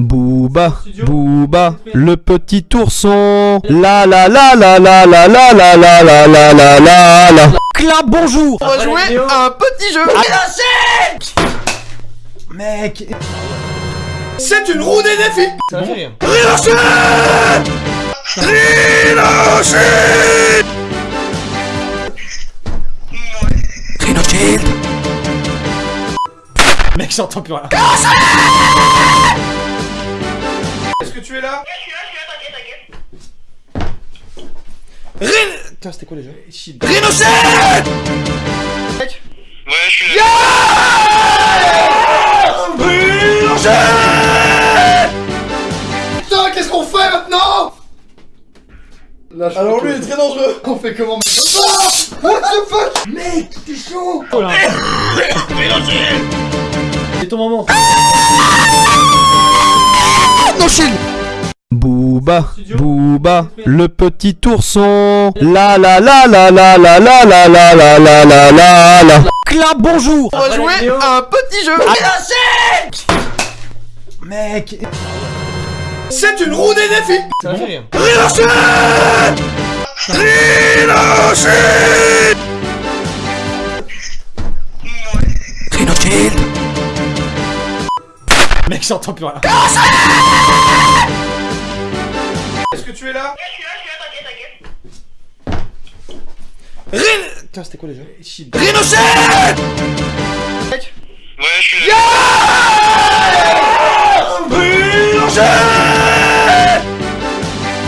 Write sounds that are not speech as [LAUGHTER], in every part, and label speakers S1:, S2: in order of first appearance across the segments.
S1: Booba, Booba, le petit ourson. La la la la la la la la la la la la la la. Clap, bonjour.
S2: On va jouer à un petit jeu
S1: Mec,
S2: C'est une roue des défis
S3: rire.
S2: Rhinochet Rhinochet
S3: Mec, j'entends plus rien.
S2: Est-ce que tu es là
S3: Rin... Putain, c'était quoi déjà.
S2: Rhinochet
S4: Ouais, je suis là.
S2: Rhinochet Putain, qu'est-ce qu'on fait maintenant
S3: Alors lui, il est très dangereux.
S2: On fait comment maintenant What the fuck Mec, t'es chaud
S3: Oh là.
S4: Rhinochet
S3: C'est ton moment.
S1: Booba, Booba, le petit ourson. La la la la la la la la la la la la la la. Clap, bonjour.
S2: On va jouer à un petit jeu
S1: Mec,
S2: C'est une roue des défis
S3: Ça fait rire. Mec, j'entends plus rien.
S2: Est-ce que tu es là
S3: Rin... Putain, c'était quoi déjà.
S2: Rhinochet
S4: Ouais, je suis là.
S2: Rhinochet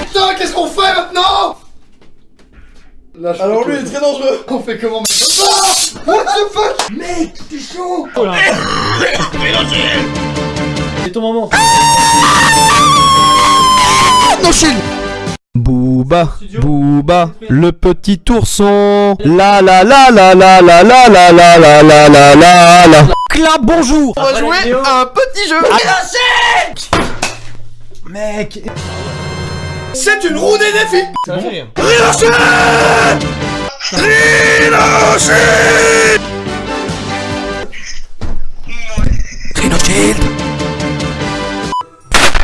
S2: Putain, qu'est-ce qu'on fait maintenant?
S3: Alors lui, il est très dangereux.
S2: On fait comment maintenant? What the fuck? Mec, t'es chaud
S3: Oh là.
S4: Rhinochet
S3: C'est ton moment.
S1: Booba, Booba, le petit ourson. La la la la la la la la la la la la la la. Clap, bonjour.
S2: On va jouer à un petit jeu
S1: Mec,
S2: C'est une roue des défis
S3: Ça fait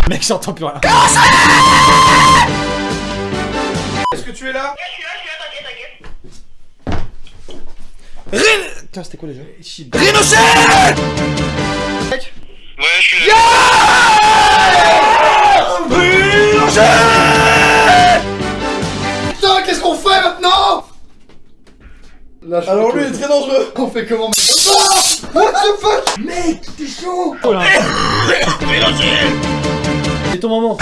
S3: Mec, j'entends plus rien.
S2: Est-ce que tu es là
S3: Rin... Putain, c'était quoi déjà.
S2: Rhinochet
S4: Ouais, je suis là.
S2: Rhinochet Putain, qu'est-ce qu'on fait maintenant
S3: Alors lui, il est très dangereux. [LAUGHS]
S2: On fait comment maintenant What the fuck? Mec, t'es chaud
S3: Oh là.
S4: Rhinochet
S3: C'est ton moment.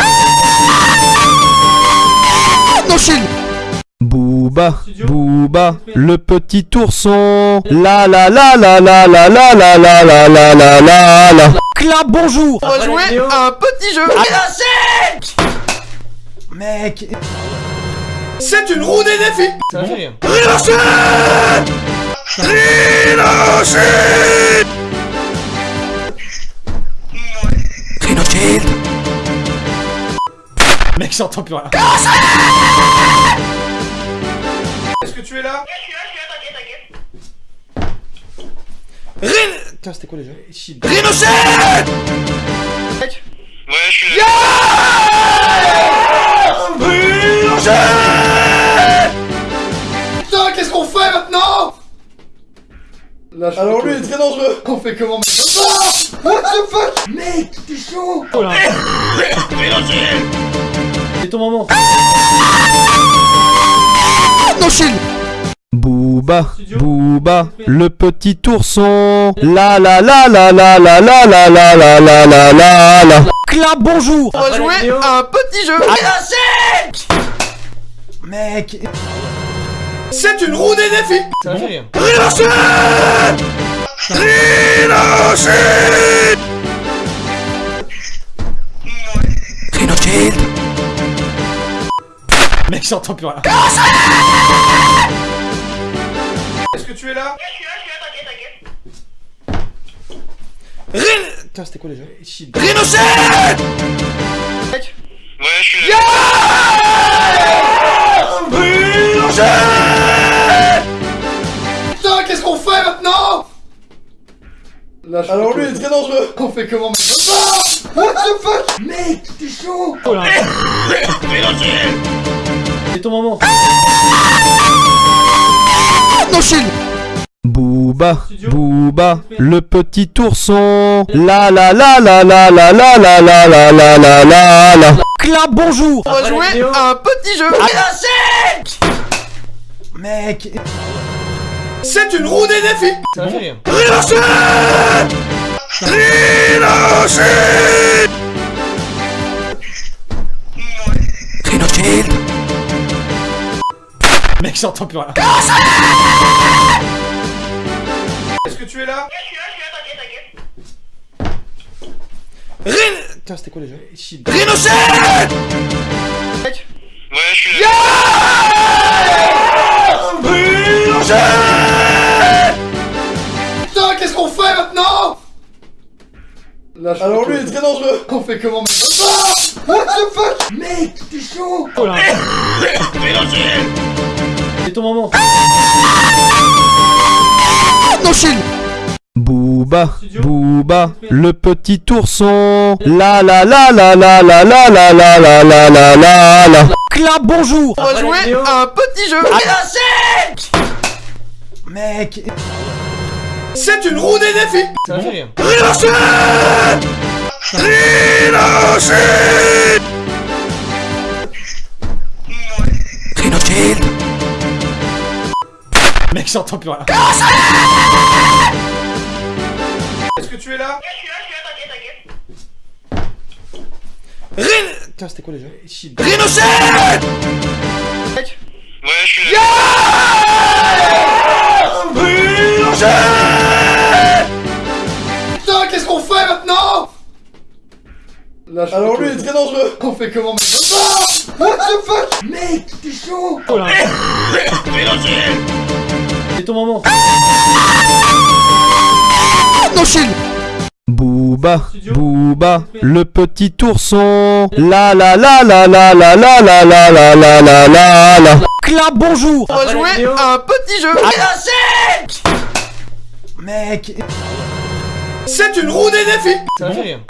S1: Booba, Booba, le petit ourson. La la la la la la la la la la la la la la. Clap, bonjour.
S2: On va jouer à un petit jeu
S1: Mec,
S2: C'est une roue des défis
S3: Ça fait rire.
S2: Rhinochet Rhinochet
S3: Mec, j'entends plus rien.
S2: Est-ce que tu es là
S3: Rin... Putain, c'était quoi déjà Shit.
S2: Rhinochet
S4: Ouais, je suis là.
S2: Rhinochet Putain, qu'est-ce qu'on fait maintenant
S3: Alors lui, il est très dangereux.
S2: On fait comment maintenant What the fuck Mec, t'es chaud
S3: Oh là.
S4: Rhinochet
S3: C'est ton moment.
S1: Booba, Booba, le petit ourson. La la la la la la la la la la la la la la. Clap, bonjour.
S2: On va jouer à un petit jeu
S1: Mec,
S2: C'est une roue des défis
S3: Ça fait rire.
S2: Rhinochet Rhinochet
S3: Mec, j'entends plus rien.
S2: Est-ce que tu es là
S3: Rin... Putain, c'était quoi déjà Shit.
S2: Rhinochet
S4: Ouais, je suis là.
S2: Rhinochet Putain, qu'est-ce qu'on fait maintenant?
S3: Alors lui, il est très dangereux.
S2: On fait comment maintenant? What the fuck? Mec, t'es chaud!
S3: Oh là C'est ton moment
S1: Booba, Booba, le petit ourson. La la la la la la la la la la la la la la. Clap, bonjour.
S3: On va jouer
S1: à un petit jeu.
S3: Mec
S2: C'est une roue des défis
S3: Ça va Mec j'entends plus rien.
S2: Est-ce que tu es là
S3: Putain c'était quoi déjà Shield
S4: Ouais, je suis là.
S2: Putain, qu'est-ce qu'on fait maintenant
S3: Alors lui il est très dangereux.
S2: On fait comment maintenant What the fuck Mec, t'es chaud.
S3: Oh là Ton moment
S1: Booba, Booba, le petit ourson. La la la la la la la la la la la la la la. Clap, bonjour.
S3: On va jouer
S1: à un petit jeu.
S3: Mec
S2: C'est une roue des défis
S3: Ça va faire Mec j'entends plus rien.
S2: Est-ce que tu es là
S3: Putain c'était quoi déjà Shield
S4: Ouais, je suis là.
S2: Putain, qu'est-ce qu'on fait maintenant
S3: Alors lui il est très dangereux.
S2: On fait comment maintenant Ah What the fuck Mec, t'es chaud.
S3: Oh là
S4: Vélociraptor
S3: C'est ton moment
S1: Booba, Booba, le petit ourson. La la la la la la la la la la la la la la. Clap, bonjour.
S3: On va jouer
S1: à un petit jeu.
S3: Mec
S2: C'est une roue des défis
S3: Ça va faire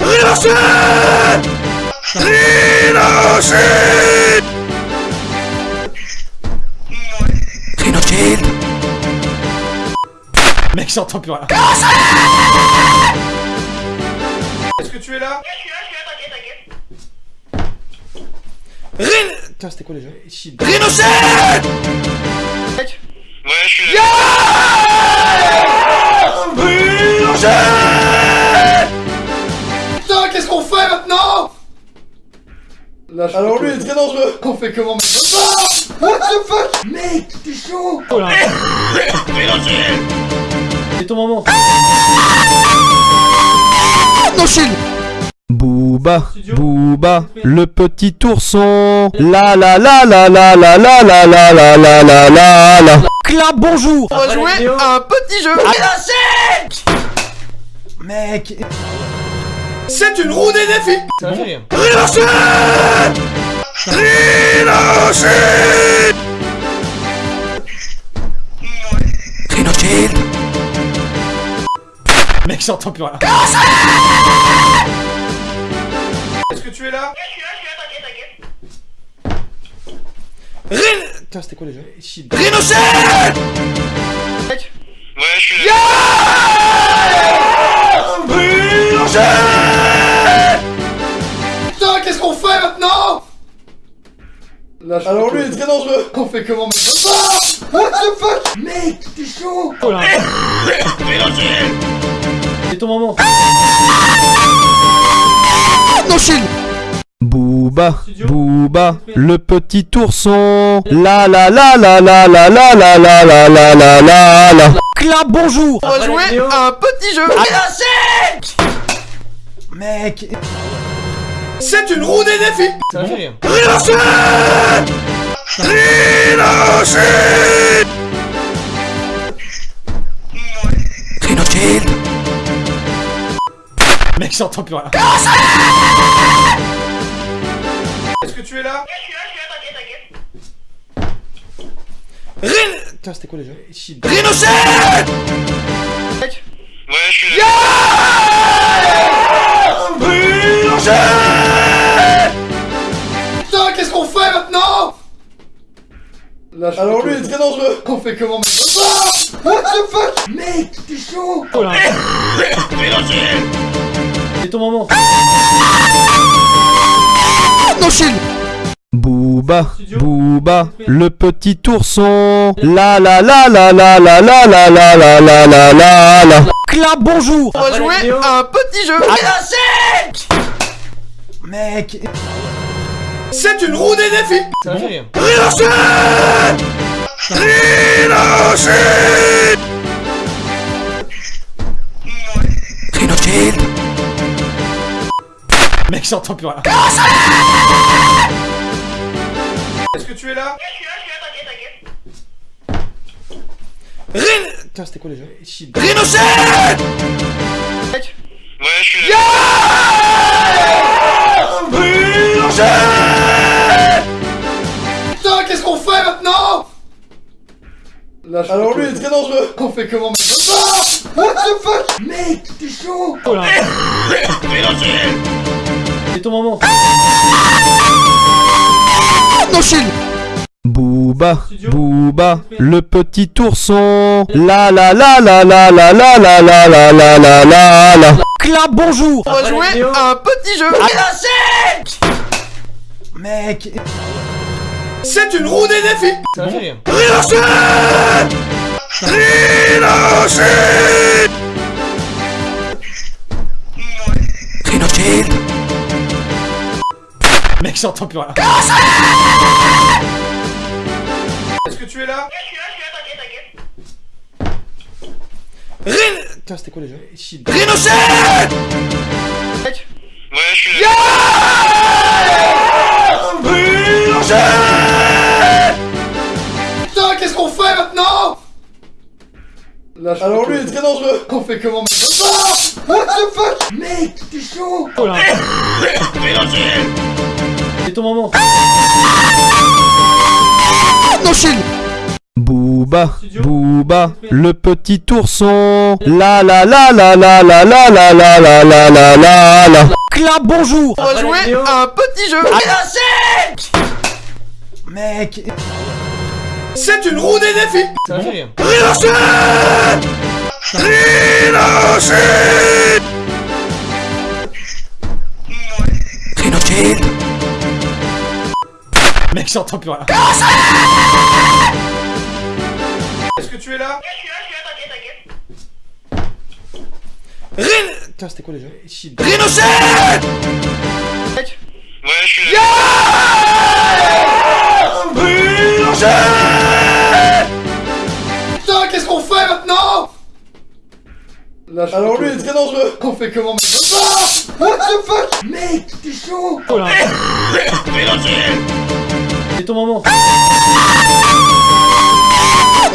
S3: Mec j'entends plus rien.
S2: Est-ce que tu es là
S3: Putain c'était quoi déjà Shield
S4: Ouais, je suis là.
S2: Putain, qu'est-ce qu'on fait maintenant
S3: Alors lui il est très dangereux.
S2: On fait comment maintenant Ah What the fuck Mec, t'es chaud.
S3: Oh là C'est ton moment
S1: Booba, Booba, le petit ourson. La la la la la la la la la la la la la la. Clap, bonjour.
S3: On va jouer
S1: à un petit jeu.
S3: Mec
S2: C'est une roue des défis
S3: Ça va Mec j'entends plus rien.
S2: Est-ce que tu es là
S3: Putain c'était quoi déjà Shield
S4: Ouais, je suis là.
S2: Putain, qu'est-ce qu'on fait maintenant
S3: Alors lui il est très dangereux. [LAUGHS]
S2: On fait comment maintenant Ah What the fuck? Mec, t'es chaud.
S3: Oh là C'est ton moment
S1: Booba, Booba, le petit ourson. La la la la la la la la la la la la la la. Clap, bonjour.
S3: On va jouer
S1: à un petit jeu.
S3: Mec
S2: C'est une roue des défis
S3: Ça va faire Mec j'entends plus rien
S2: Est-ce que tu es là
S3: Putain c'était quoi déjà Shield
S4: Ouais, je suis là.
S2: Putain, qu'est-ce qu'on fait maintenant
S3: Alors lui, il est très dangereux.
S2: On fait comment maintenant What the fuck Mec, t'es chaud
S4: Vélocile
S3: C'est ton moment.
S1: Non, Chine Booba, Booba, le petit ourson. La la la la la la la la la la la la la la. Clap, bonjour
S3: On va jouer à un petit jeu.
S1: Mec
S2: C'est une roue des défis
S3: va faire
S1: Rhinocide
S3: Mec, j'entends plus rien.
S2: Est-ce que tu es là
S3: Rin... Putain, c'était quoi déjà
S1: Rhinocide
S4: Ouais, je suis là.
S2: Putain, qu'est-ce qu'on fait maintenant
S3: Alors lui, il est très dangereux.
S2: On fait comment maintenant Ah What the fuck Mec, t'es chaud
S4: Vélocile
S3: C'est ton moment.
S1: Non, Chine Booba, Booba, le petit ourson. La la la la la la la la la la la la la la. Clap, bonjour
S3: On va jouer à un petit jeu.
S1: Mec
S2: C'est une roue des défis
S3: Ça va Mec, j'entends plus rien.
S2: Est-ce que tu es là
S3: Rin... Putain, c'était quoi déjà
S4: Ouais, je suis là.
S2: Putain, qu'est-ce qu'on fait maintenant?
S3: Alors lui, il est très dangereux.
S2: On fait comment maintenant? What the fuck? Mec, t'es chaud!
S4: Vélocile
S3: C'est ton moment.
S1: Non, Booba, Booba, le petit ourson. La la la la la la la la la la la la la la. Clap, bonjour
S3: On va jouer à un petit jeu.
S1: Mec
S2: C'est une roue des défis
S3: va faire
S1: Rhinocide [LAUGHS]
S3: Mec, j'entends plus rien.
S2: Est-ce que tu es là
S3: Rin... Putain, c'était quoi déjà
S1: Rhinocide
S4: Ouais, je suis là.
S2: Putain, qu'est-ce qu'on fait maintenant?
S3: Alors lui, il est très dangereux.
S2: On fait comment maintenant? Ah What the fuck? Mec, t'es chaud.
S4: Vélocile
S3: C'est ton moment.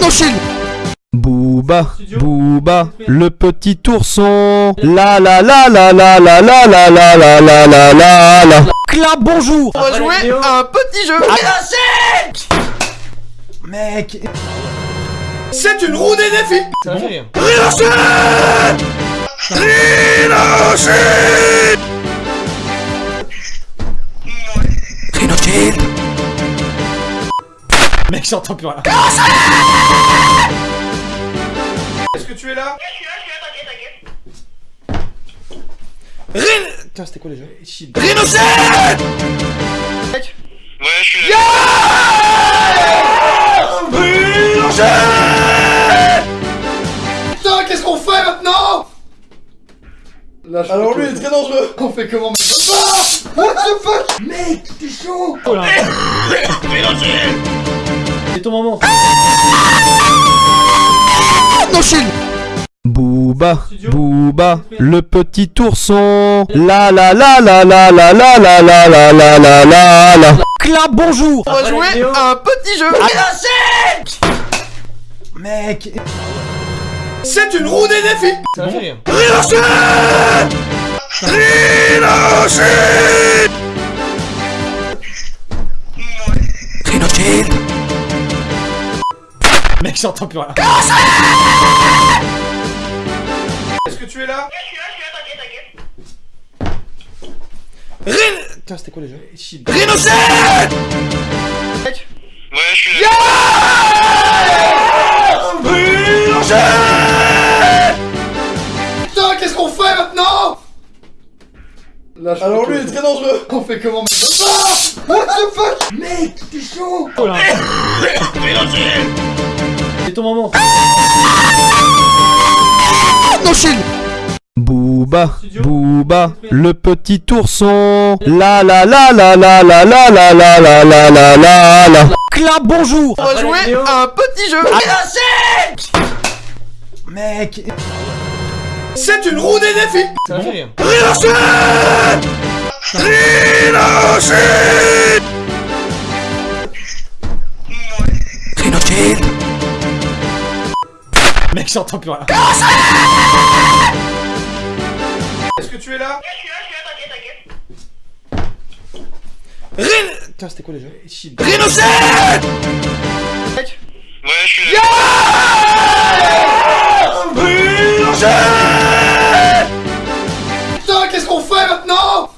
S1: Non, Chine Booba, Booba, le petit ourson. La la la la la la la la la la la la la la. Clap, bonjour
S3: On va jouer à un petit jeu.
S1: Mec
S2: C'est une roue des défis
S3: Ça va faire
S1: Rhinocide [LAUGHS]
S3: Mec, j'entends plus rien.
S2: Est-ce que tu es là
S3: Rin... Putain, c'était quoi déjà
S1: Rhinocide
S4: Ouais, je suis là.
S2: Putain, qu'est-ce qu'on fait maintenant
S3: Alors lui, il est très dangereux. [LAUGHS]
S2: On fait comment maintenant What the fuck Mec, t'es chaud
S4: Vélocile
S3: C'est ton moment.
S1: Non, Booba, Booba, le petit ourson. La la la la la la la la la la la la la la. Clap, bonjour
S3: On va jouer à un petit jeu.
S1: Mec
S2: C'est une roue des défis
S3: Ça
S1: Rhinocide
S3: Mec, j'entends plus rien.
S2: Est-ce que tu es là
S3: Putain, c'était quoi déjà
S1: Rhinocéros
S4: Ouais, je suis là.
S2: Putain,
S3: Alors lui, il est très dangereux.
S2: On fait comment maintenant Ah What the fuck Mec, t'es chaud
S4: Rhinocéros
S3: C'est ton moment.
S1: Non, Chine Booba, Booba, le petit ourson. La la la la la la la la la la la la la la. Clap, bonjour.
S3: On va jouer à un petit jeu.
S1: Mec.
S2: C'est une roue des défis
S3: Ça va faire
S1: Rhinocéros.
S3: Mec, j'entends plus rien.
S2: Est-ce que tu es là?
S3: Putain, c'était quoi déjà
S1: Rhinocéros.
S4: Ouais, je suis là.
S2: Putain, qu'est-ce qu'on fait maintenant?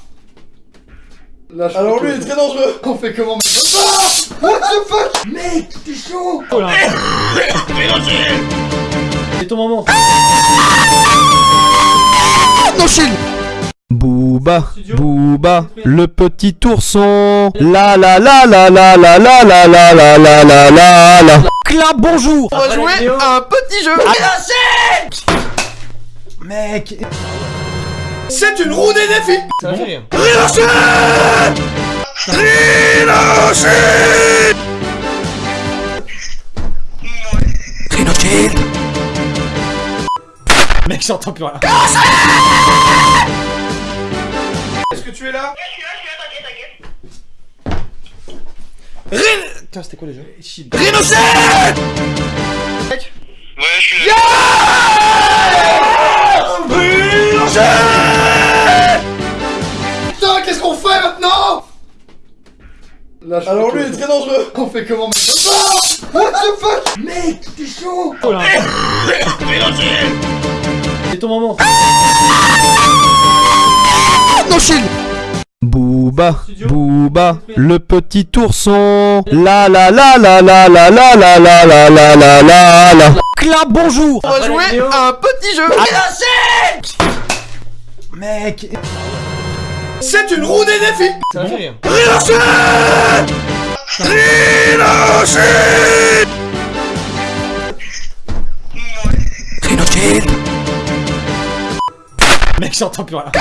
S3: Alors lui, il est très dangereux. [LAUGHS]
S2: On fait comment? Maintenant Ah What the fuck? Mec, t'es chaud!
S4: Rhinocéros
S3: C'est ton moment.
S1: Non, Chine Booba, Booba, le petit ourson. La la la la la la la la la la la la la la. Clap, bonjour.
S3: On va jouer à un petit jeu.
S1: Mec.
S2: C'est une roue des défis
S3: Ça va faire
S1: Rhinocéros.
S3: Mec, j'entends plus rien.
S2: Que tu es là
S3: Putain, c'était quoi déjà
S1: Rhinocéros.
S4: Ouais, je suis là.
S2: Putain, qu'est-ce qu'on fait maintenant
S3: Alors lui, il est très dangereux.
S2: On fait comment maintenant Ah What the fuck Mec, t'es chaud
S4: Rhinocéros
S3: C'est ton moment.
S1: Non, Chine Booba, Booba, le petit ourson. La la la la la la la la la la la la la la. Clap, bonjour.
S3: On va jouer à un petit jeu.
S1: Mec.
S2: C'est une roue des défis
S3: Ça va faire
S1: Rhinocéros.
S3: Mec, j'entends plus rien.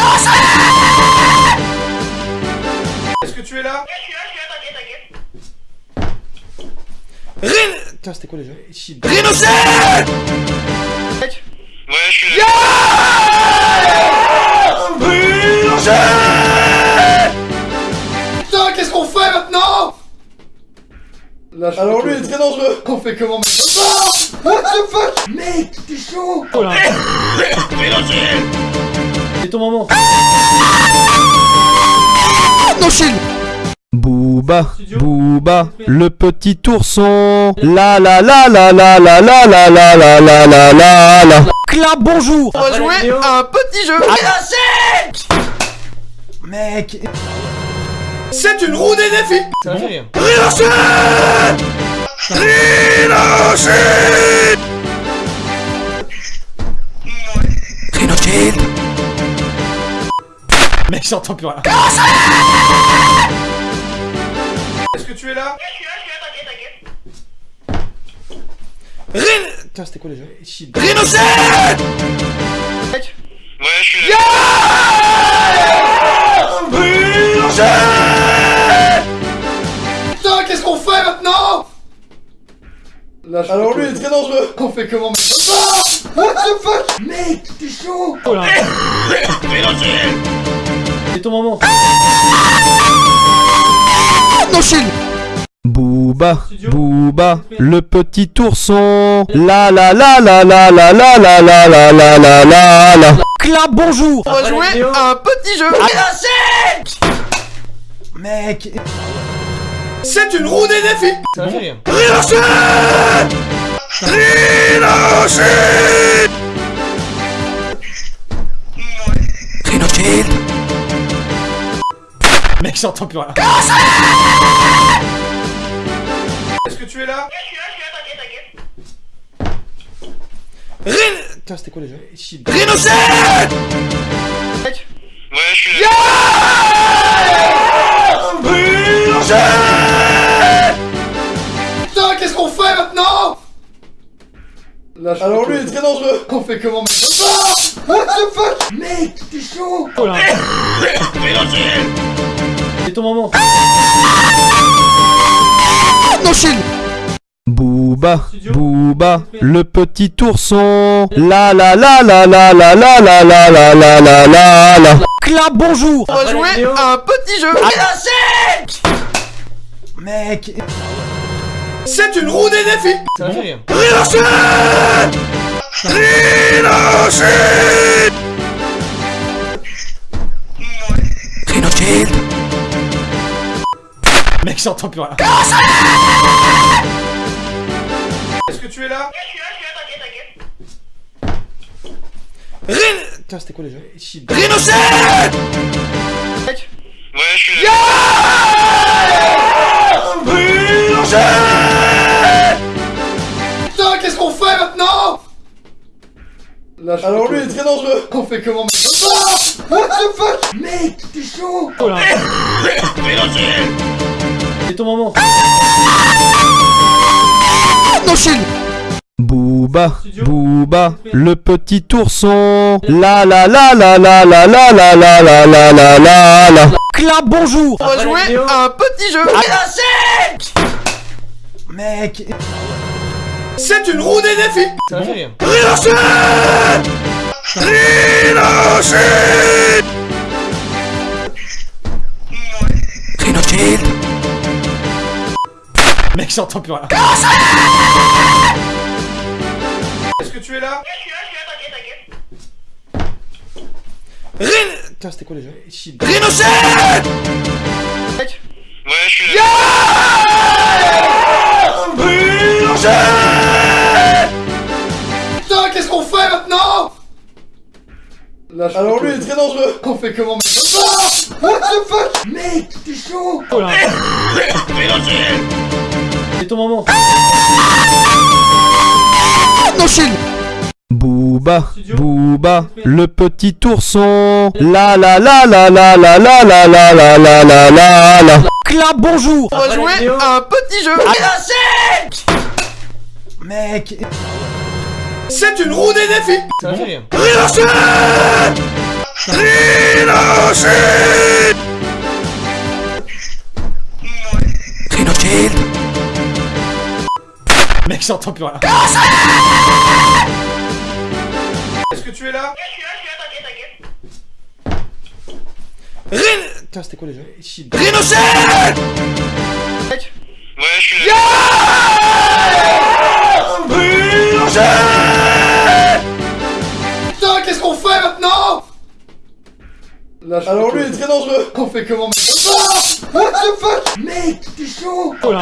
S3: Putain, c'était quoi déjà
S1: Rhinocéros.
S4: Ouais, je suis là.
S2: Putain, qu'est-ce qu'on fait maintenant?
S3: Alors lui, il est très dangereux.
S2: On fait comment maintenant Ah What the fuck Mec, t'es chaud
S4: Rhinocéros
S3: C'est ton moment.
S1: Non, Chine Booba, Booba, le petit ourson. La la la la la la la la la la la la la la. Clap, bonjour.
S3: On va jouer à un petit jeu.
S1: Mec.
S2: C'est une roue des défis
S3: va faire
S1: Rhinocéros.
S3: Mec, j'entends plus rien.
S2: Est-ce que tu es là
S3: Putain, c'était quoi déjà
S1: Rhinocéros.
S4: Ouais, je suis là.
S2: Putain, qu'est-ce qu'on fait maintenant
S3: Alors lui, il est très dangereux.
S2: On fait comment maintenant Ah What the fuck Mec, t'es chaud [COUGHS]
S4: Rhinocéros
S3: C'est ton moment.
S1: Chine Booba, Booba, le petit ourson. La la la la la la la la la la la la la la. Clap, bonjour.
S3: On va jouer à un petit jeu.
S1: Mec.
S2: C'est une roue des défis
S3: va faire
S1: Rhinocéros. [LAUGHS]
S3: Mec, j'entends plus rien. Est-ce que tu es là
S4: Je suis là, je suis là, t'inquiète, t'inquiète.
S3: Rin... Putain, c'était quoi déjà
S1: Rhinocéros
S3: Mec
S4: Ouais, je suis là.
S2: Putain, qu'est-ce qu'on fait maintenant Là, je
S3: Alors lui, il est très dangereux. [LAUGHS]
S2: On fait comment mec Ah What the fuck Mec, t'es chaud
S3: Oh là. C'est ton moment.
S1: Non, Chine Booba, Booba, le petit ourson. La la la la la la la la la la la la la la. Clap, bonjour
S3: On va jouer
S1: un petit jeu.
S3: Mec
S2: C'est une roue des défis
S3: Ça fait rire. Mec, j'entends plus rien. Est-ce que tu es là
S4: Je suis là, je suis là, t'inquiète, t'inquiète.
S3: Rin... Putain, c'était quoi déjà
S1: Rhinocéros
S3: Mec
S4: Ouais, je suis là.
S2: Putain, qu'est-ce qu'on fait maintenant Là, je fais
S3: Alors lui, il est très dangereux.
S2: On fait comment mec What the fuck Mec, t'es chaud
S3: Oh là. C'est ton moment.
S1: Non, Chine Booba, Booba, le petit ourson. La la la la la la la la la la la la la la. Clap, bonjour
S3: On va jouer
S1: un petit jeu.
S3: Mec
S2: C'est une roue des défis
S3: rire.
S1: Rhinocéros
S3: Mec, j'entends plus rien. Est-ce que tu es là
S4: Je suis là, je suis là, t'inquiète, t'inquiète.
S3: Rin... Putain, c'était quoi déjà
S1: Rhinocéros
S3: Mec
S4: Ouais, je suis là.
S2: Putain, qu'est-ce qu'on fait maintenant Là,
S3: Alors lui, il est très dangereux.
S2: On fait comment mec Ah What the fuck Mec, t'es chaud
S3: Oh là. C'est ton moment.
S1: Non, Chine Booba, Booba, le petit ourson. La la la la la la la la la la la la la la. Clap, bonjour
S3: On va jouer
S1: un petit jeu.
S3: Mec
S2: C'est une roue des défis
S3: fait rire.
S1: Rhinocéros
S3: Mec, j'entends plus rien. Est-ce que tu es là
S4: Je suis là, je suis là, t'inquiète, t'inquiète.
S3: Rin... Putain, c'était quoi déjà
S1: Rhinocéros
S3: Mec
S4: Ouais, je suis là.
S2: Putain, qu'est-ce qu'on fait maintenant? Là,
S3: Alors lui, il est très dangereux.
S2: On fait comment mec? What the fuck? Mec, t'es chaud
S3: Oh là.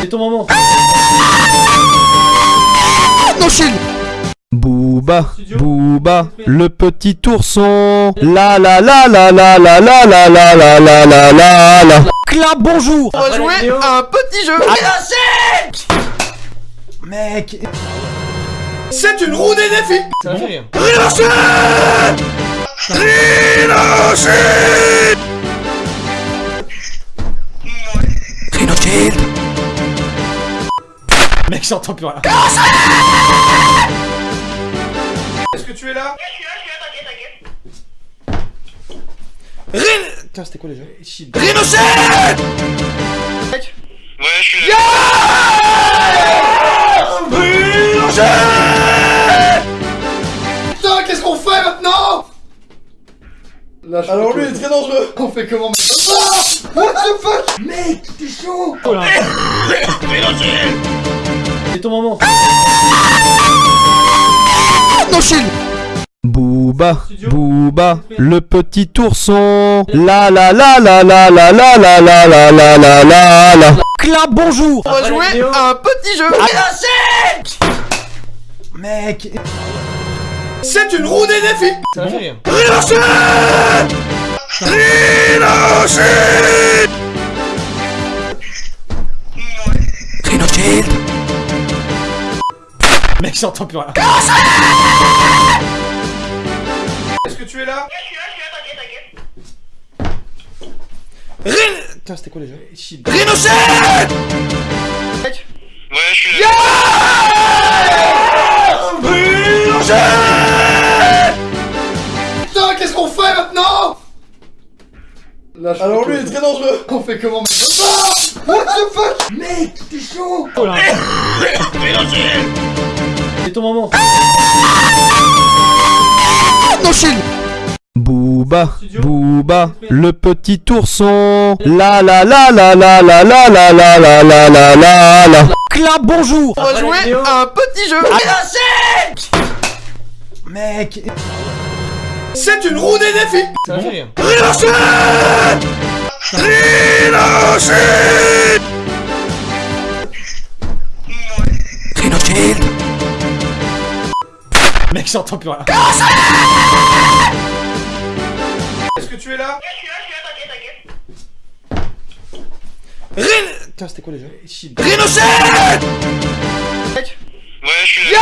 S3: C'est ton moment.
S1: Non, Booba, Booba, le petit ourson. La la la la la la la la la la la la la la. Clap, bonjour
S3: On va jouer
S1: un petit jeu.
S3: Mec
S2: C'est une roue des défis
S3: fait rire.
S1: Rhinocéros
S3: Mec, j'entends plus rien. Est-ce que tu es là
S4: Je suis là, je suis là, t'inquiète, t'inquiète.
S3: Rin... Putain, c'était quoi déjà
S1: Rhinocéros
S3: Mec
S4: Ouais, je suis là.
S2: Putain, qu'est-ce qu'on fait maintenant Là, je
S3: Alors lui, il est très dangereux.
S2: On fait comment mec Ah What the fuck Mec, t'es chaud
S3: Oh là,
S4: Rhinocéros.
S3: C'est ton moment.
S1: Non, Booba, Booba, le petit ourson. La la la la la la la la la la la la la la. Clap, bonjour
S3: On va jouer
S1: un petit jeu.
S3: Mec
S2: C'est une roue des défis
S3: rire.
S1: Rhinocéros
S3: Mec, j'entends plus rien.
S2: Est-ce que tu es là
S4: Je suis là, je suis là, t'inquiète, t'inquiète.
S3: Rin... Putain, c'était quoi déjà Shit.
S4: Ouais, je suis là.
S2: Putain, qu'est-ce qu'on fait maintenant Là, je
S3: Alors lui, il est très dangereux.
S2: On fait comment mec Ah What the fuck Mec, t'es chaud
S3: Oh là. C'est ton moment.
S1: Non, chill Booba, Booba, le petit ourson. La la la la la la la la la la la la la la. Clap, bonjour
S3: On va jouer
S1: un petit jeu.
S3: Mec.
S2: C'est une roue des défis
S3: m'a fait rire. Mec, j'entends plus rien.
S2: Est-ce que tu es là
S4: Je suis là, je suis là, t'inquiète, t'inquiète.
S3: Rin... Putain, c'était quoi déjà Shit.
S4: Ouais, je suis là.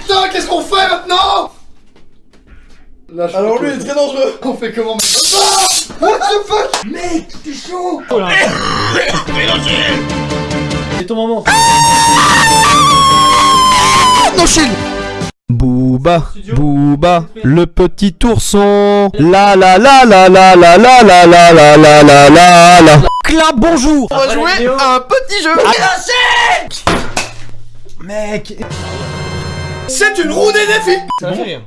S2: Putain, qu'est-ce qu'on fait maintenant Là, je
S3: Alors lui, il est très dangereux.
S2: On fait comment mec Ah What the fuck Mec, t'es chaud
S3: Oh là. C'est ton moment.
S1: Non, chill Booba, Booba, le petit ourson. La la la la la la la la la la la la la la. Clap, bonjour
S3: On va jouer
S1: un petit jeu.
S3: Mec.
S2: C'est une roue des défis
S3: Ça rire.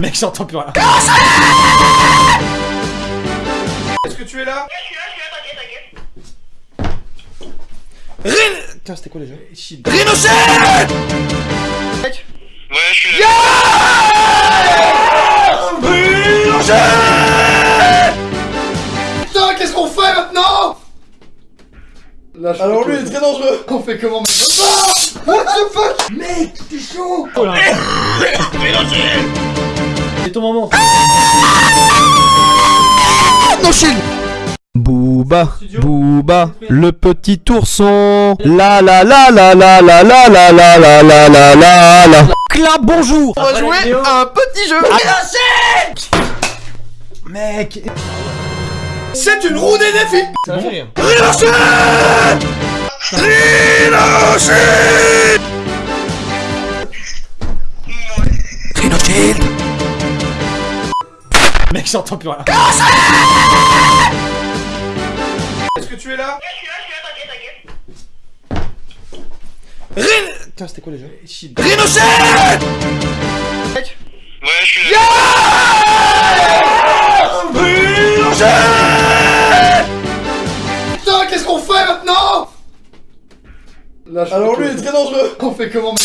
S3: Mec, j'entends plus rien.
S2: Est-ce que tu es là
S4: Je suis là, je suis là, t'inquiète, t'inquiète.
S3: Rin... Putain, c'était quoi déjà Shit.
S4: Ouais, je suis là.
S2: Putain, qu'est-ce qu'on fait maintenant Là, je
S3: Alors lui, il est très dangereux.
S2: On fait comment mec Ah What the fuck Mec, t'es chaud
S3: Oh là. C'est ton moment.
S1: Non, chill Booba, Booba, le petit ourson. La la la la la la la la la la la la la la. Clap, bonjour
S3: On va jouer
S1: un petit jeu.
S3: Mec.
S2: C'est une roue des défis
S3: Ça rire. Mec, j'entends plus rien.
S2: Est-ce que tu es là
S4: Je suis là, je suis là, t'inquiète, t'inquiète.
S3: Rin... Putain, c'était quoi déjà Shit.
S4: Ouais, je suis là.
S2: Putain, qu'est-ce qu'on fait maintenant Là,
S3: Alors lui, il est très dangereux.
S2: On fait comment mec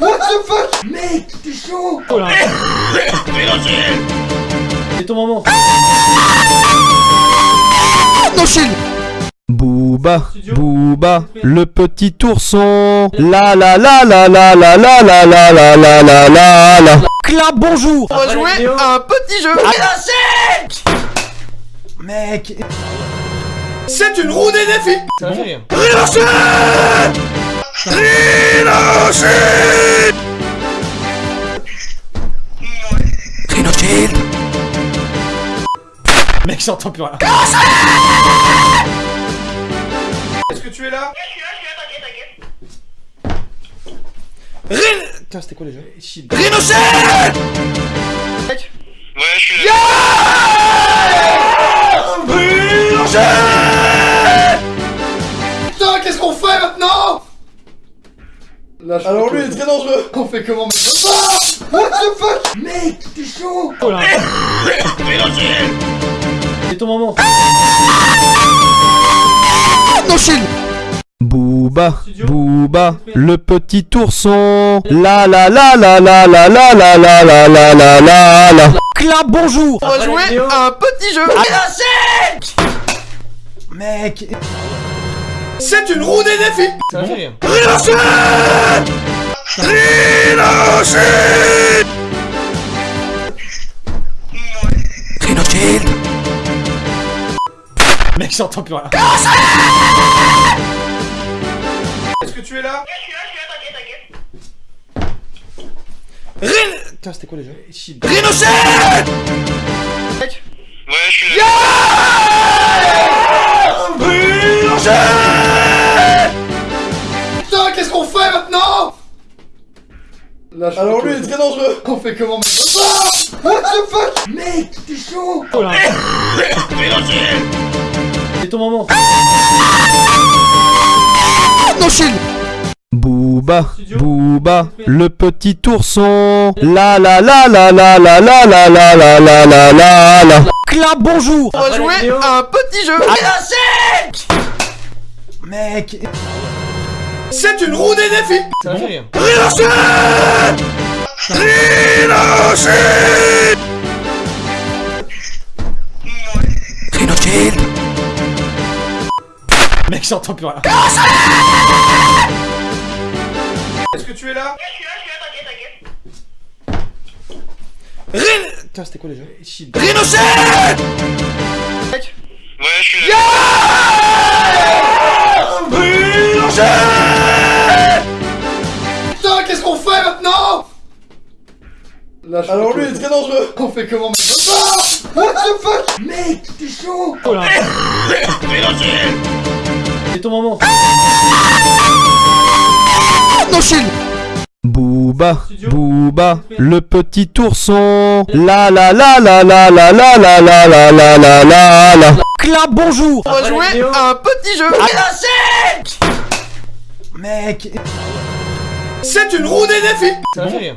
S2: What the fuck? Mec, t'es chaud
S3: Oh là. C'est ton moment.
S1: Non, chill Booba, Booba, le petit ourson. La la la la la la la la la la la la la la. Clap, bonjour
S3: On va jouer
S1: un petit jeu.
S3: Mec.
S2: C'est une roue des défis
S3: m'a fait rire. Mec, j'entends plus rien.
S2: Est-ce que tu es là
S4: Je suis là, je suis là, t'inquiète, t'inquiète.
S3: Rin... Putain, c'était quoi déjà Shit.
S4: Ouais, je suis là.
S2: Putain, qu'est-ce qu'on fait maintenant Là, je
S3: Alors lui, il est très dangereux.
S2: On fait comment mec Ah What the fuck Mec, t'es chaud
S3: Oh là. C'est ton moment.
S1: Non, chill Booba, Booba, Booba, le petit ourson. La la la la la la la la la la la la la la. Clap, bonjour.
S3: On va jouer à un petit jeu. Mec.
S2: C'est une roue des défis
S3: Ça fait rire. [LAUGHS] Mec, j'entends plus rien.
S2: Est-ce que tu es là
S4: Je suis là, je suis là, t'inquiète, t'inquiète.
S3: Rin... Putain, c'était quoi déjà
S2: Shit.
S4: Ouais, je suis là.
S2: Putain, qu'est-ce qu'on fait maintenant Là, je
S3: Alors lui, il est très dangereux.
S2: On fait comment maintenant Ah What the fuck Mec, t'es chaud
S3: Oh là. C'est ton moment.
S1: Shield. Booba, Booba, le petit ourson. La la la la la la la la la la la la la la. Clap, bonjour.
S3: On va jouer à un petit jeu. Mec.
S2: C'est une roue des défis
S3: Ça fait Mec, j'entends plus rien.
S2: Est-ce que tu es là
S4: Je suis là, je suis là, t'inquiète, t'inquiète.
S3: Rin... Putain, c'était quoi déjà
S2: Shit.
S4: Ouais, je suis là.
S2: Putain, qu'est-ce qu'on fait maintenant Là, je
S3: Alors lui, il est très dangereux. [LAUGHS]
S2: On fait comment maintenant What the fuck Mec, t'es chaud
S3: Oh là. C'est ton moment.
S1: No shield. Booba, Booba, le petit ourson. La la la la la la la la la la la la la la. Clap, bonjour.
S3: On va jouer à un petit jeu. Mec.
S2: C'est une roue des défis
S3: Ça fait rire.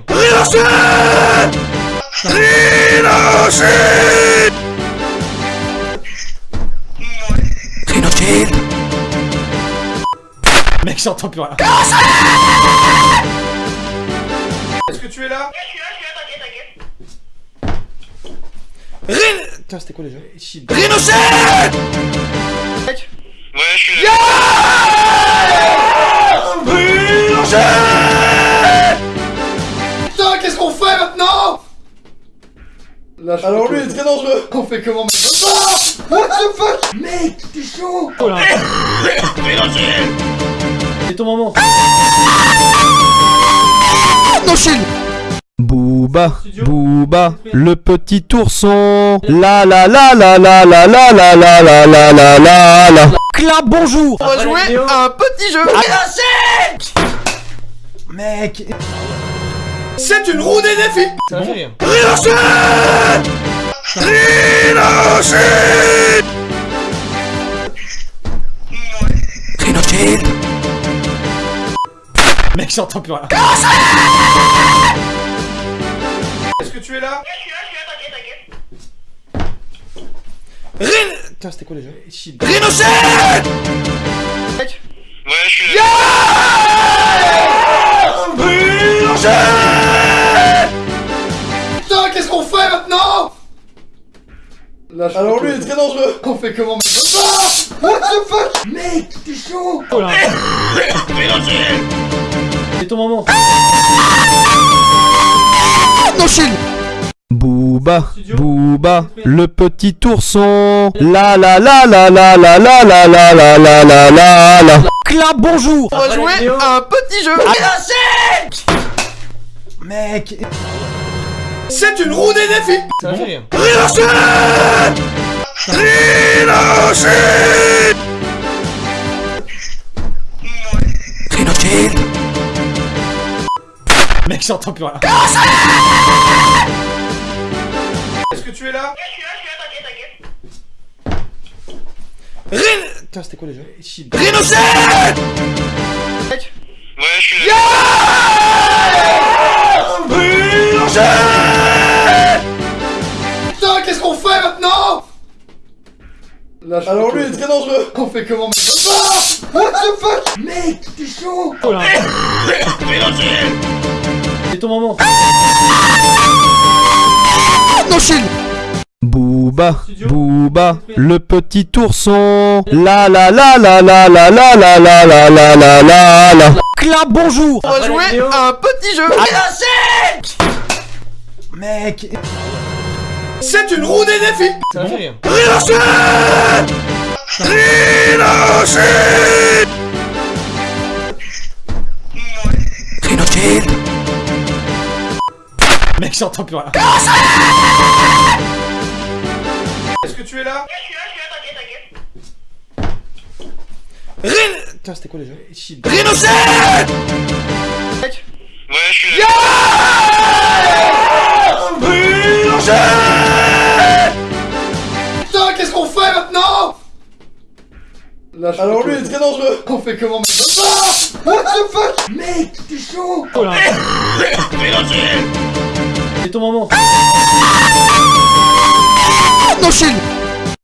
S3: Mec, j'entends plus rien.
S2: Est-ce que tu es là
S4: Je suis là, je suis là, t'inquiète, t'inquiète.
S3: Rin... Putain, c'était quoi déjà
S2: Shit.
S4: Ouais, je suis là.
S2: Putain, qu'est-ce qu'on fait maintenant Là, je
S3: Alors lui, il est très dangereux. [LAUGHS]
S2: On fait comment maintenant What the fuck Mec, t'es chaud
S3: Oh là. C'est ton moment.
S1: No shield. Booba, Booba, le petit ourson. La la la la la la la la la la la la la la. Clap, bonjour.
S3: On va jouer à un petit jeu. Mec.
S2: C'est une roue des défis
S3: Ça fait rire. Mec, j'entends plus rien.
S2: Est-ce que tu es là
S4: Je suis là, je suis là, t'inquiète, t'inquiète.
S3: Rin... Putain, c'était quoi déjà
S2: Shit.
S4: Ouais, je suis là.
S2: Putain, qu'est-ce qu'on fait maintenant Là, je
S3: Alors lui, il est très dangereux.
S2: On fait comment maintenant Ah What the fuck? Mec, t'es chaud
S3: Oh là. C'est ton moment.
S1: No shield. Booba, Booba, le petit ourson. La la la la la la la la la la la la la la. Clap, bonjour.
S3: On va jouer à un petit jeu. Mec.
S2: C'est une roue des défis
S3: Ça fait rire. Mec, j'entends plus rien.
S2: Est-ce que tu es là
S4: Je suis là, je suis là, t'inquiète, t'inquiète.
S3: Rin... Putain, c'était quoi déjà
S2: Shit.
S4: Ouais, je suis là.
S2: Putain, qu'est-ce qu'on fait maintenant Lâche
S3: Alors lui il est très dangereux
S2: On fait comment maintenant What the fuck Mec, t'es chaud
S3: C'est ton moment
S1: Booba, Booba, le petit ourson. La la la la la la la la la la la la la la. Clap, bonjour.
S3: On va jouer à un petit jeu Mec
S2: C'est une roue des défis
S3: Ça fait rire Mec j'entends plus rien
S2: Est-ce que tu es là
S4: Je suis là, je suis là, t'inquiète, t'inquiète.
S3: Rin... Putain c'était quoi déjà
S2: Chill.
S4: Ouais, je suis là.
S2: Putain, qu'est-ce qu'on fait maintenant Lâche
S3: Alors lui il est très dangereux
S2: On fait comment maintenant Ah What the fuck Mec, t'es chaud
S3: C'est ton moment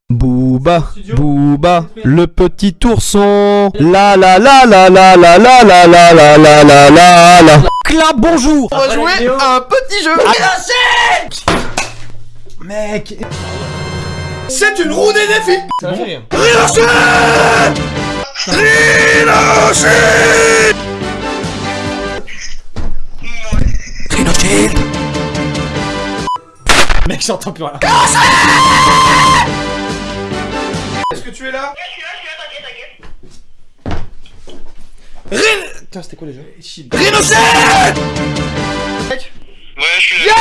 S1: Booba, Booba, le petit ourson. La la la la la la la la la la la la la la. Clap, bonjour.
S3: On va jouer à un petit jeu Mec
S2: C'est une roue des défis
S3: Ça fait rire [LAUGHS] Mec j'entends plus rien
S2: Est-ce que tu es là
S4: Je suis là, je suis là, t'inquiète, t'inquiète.
S3: Rin... Putain c'était quoi déjà
S2: Chill.
S4: Ouais, je suis là.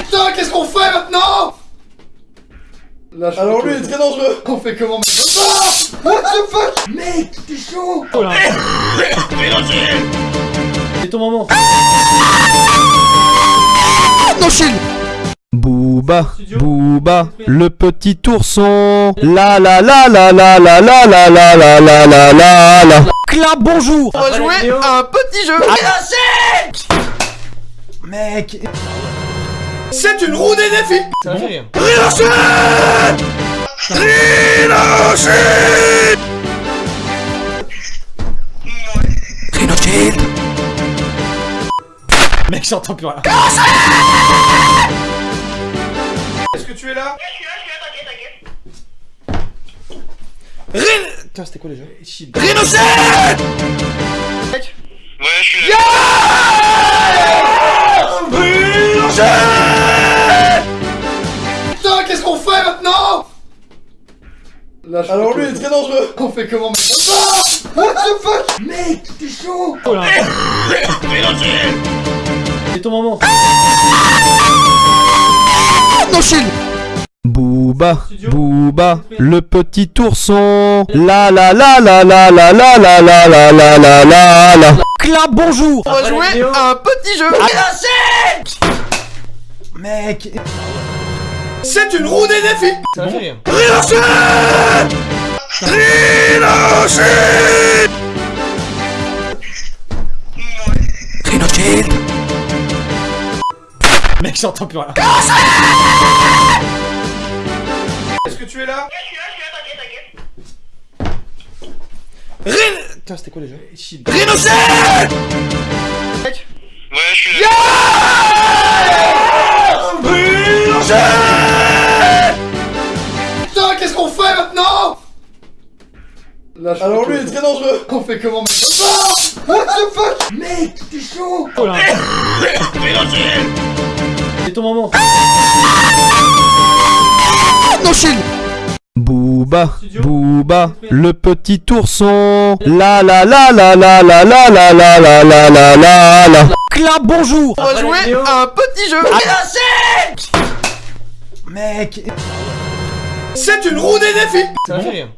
S2: Putain, qu'est-ce qu'on fait maintenant Lâche
S3: Alors lui il est très dangereux
S2: On fait comment maintenant What the fuck Mec, t'es chaud
S3: C'est ton moment
S1: Booba, Booba, le petit ourson. La la la la la la la la la la la la la la. Clap, bonjour.
S3: On va jouer à un petit jeu Mec
S2: C'est une roue des défis
S3: Ça fait [LAUGHS] Mec j'entends plus rien.
S2: Est-ce que tu es là
S4: Je suis là, je suis là, t'inquiète, t'inquiète.
S3: Rin... Putain c'était quoi déjà
S2: Chill.
S4: Ouais, je suis là.
S2: Putain, qu'est-ce qu'on fait maintenant
S3: Alors lui il est très dangereux. [LAUGHS]
S2: On fait comment maintenant Ah What the fuck? Mec, t'es chaud
S3: C'est ton moment
S1: Booba, Booba, le petit ourson. La la la la la la la la la la la la la la. Clap, bonjour.
S3: On va jouer à un petit jeu Mec
S2: C'est une roue des défis
S3: Ça fait rire Mec j'entends plus rien
S2: Est-ce que tu es là
S4: Je suis là, je suis là, t'inquiète, t'inquiète.
S3: Rin... Putain c'était quoi déjà
S2: Chill.
S4: Ouais, je suis là.
S2: Putain, qu'est-ce qu'on fait maintenant
S3: Alors lui il est très dangereux [LAUGHS]
S2: On fait comment maintenant What the fuck Mec, t'es chaud
S3: C'est ton moment
S1: Booba, Booba, le petit ourson. La la la la la la la la la la la la la la. Clap, bonjour.
S3: On va jouer à un petit jeu Mec
S2: C'est une roue des défis
S3: Ça fait rire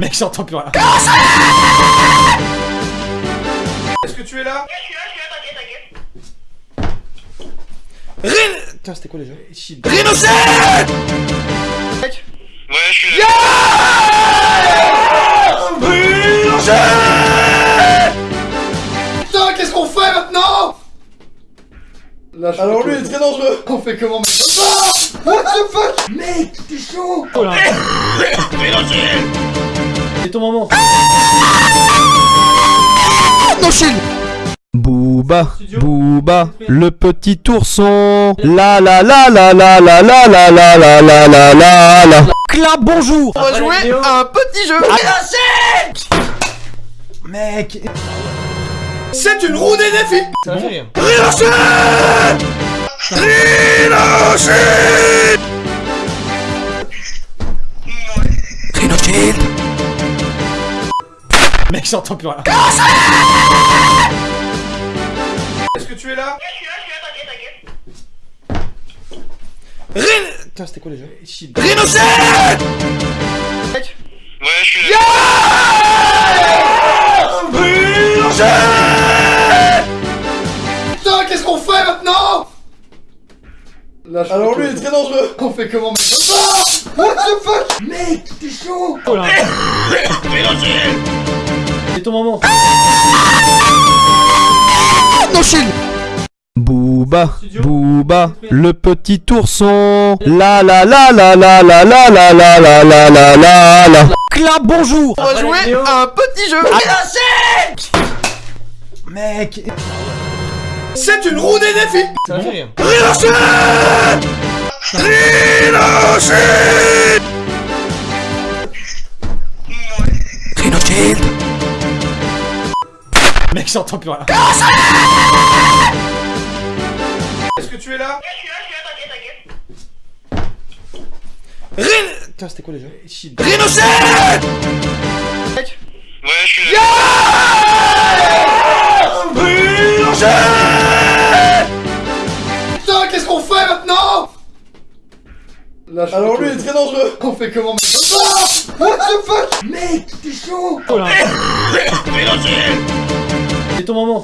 S3: Mec, j'entends plus rien.
S2: Est-ce que tu es là
S4: Je suis là, je suis là, t'inquiète, t'inquiète
S3: Rin Tiens, c'était quoi déjà
S2: Rhinocé Mec
S4: Ouais, je suis là.
S3: Yeah Putain, qu'est-ce qu'on fait maintenant Là, Alors lui, il est très dangereux.
S2: On fait comment maintenant What the fuck Mec, t'es chaud oh.
S3: C'est ton moment
S1: Booba, Booba, le petit ourson. La la la la la la la la la la la la la la. Clap, bonjour.
S3: On va jouer à un petit jeu Mec
S2: C'est une roue des défis
S3: Ça fait Mec j'entends plus rien.
S2: Est-ce que tu es là
S4: Je suis là, je suis là, t'inquiète, t'inquiète.
S3: Rin... Putain c'était quoi déjà
S4: Ouais, je suis là.
S2: Putain, qu'est-ce qu'on fait maintenant Lâche
S3: Alors lui il est très dangereux.
S2: On fait comment mec Ah What the fuck Mec, t'es chaud
S3: C'est ton moment
S1: Booba, Booba, le petit ourson. La la la la la la la la la la la la la la. Clap, bonjour.
S3: On va jouer à un petit jeu Mec
S2: C'est une roue des défis
S3: Ça fait Mec j'entends plus rien.
S2: Est-ce que tu es là
S4: Je suis là, je suis là, t'inquiète, t'inquiète.
S3: Rin... Putain c'était quoi déjà
S4: Ouais, je suis là.
S2: Putain, qu'est-ce qu'on fait maintenant Lâche
S3: Alors lui il est très dangereux.
S2: On fait comment mec Ah What the fuck Mec, t'es chaud
S3: C'est ton moment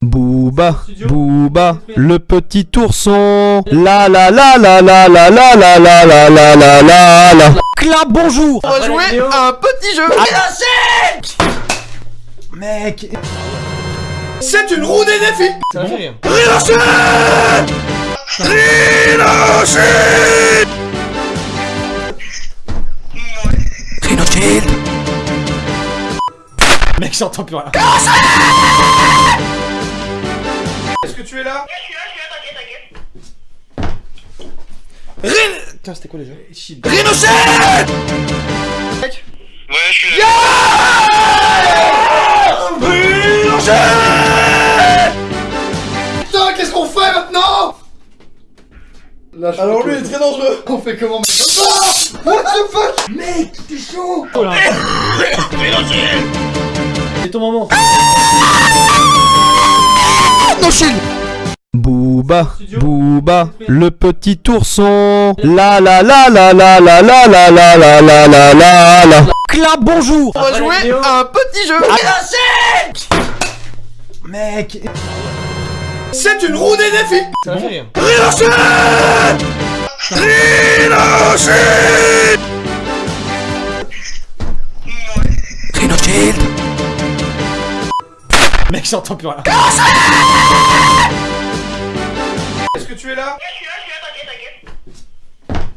S1: Booba, Booba, le petit ourson. La la la la la la la la la la la la la la. Clap, bonjour.
S3: On va jouer à un petit jeu Mec
S2: C'est une roue des défis
S3: Ça fait rire Mec j'entends plus rien.
S2: Est-ce que tu es là
S4: Je suis là, je suis là, t'inquiète, t'inquiète.
S3: Rin... Putain c'était quoi déjà
S4: Ouais, je suis là.
S2: Putain, qu'est-ce qu'on fait maintenant Lâche
S3: Alors lui il est très dangereux.
S2: On fait comment mec Ah What the fuck Mec, t'es chaud
S3: C'est ton moment
S1: Booba, Booba, le petit ourson. La la la la la la la la la la la la la la. Clap, bonjour.
S3: On va jouer à un petit jeu Mec
S2: C'est une roue des défis
S3: Ça fait rire Mec j'entends plus rien
S2: Est-ce que tu es là
S4: Je suis là, je suis là, t'inquiète, t'inquiète.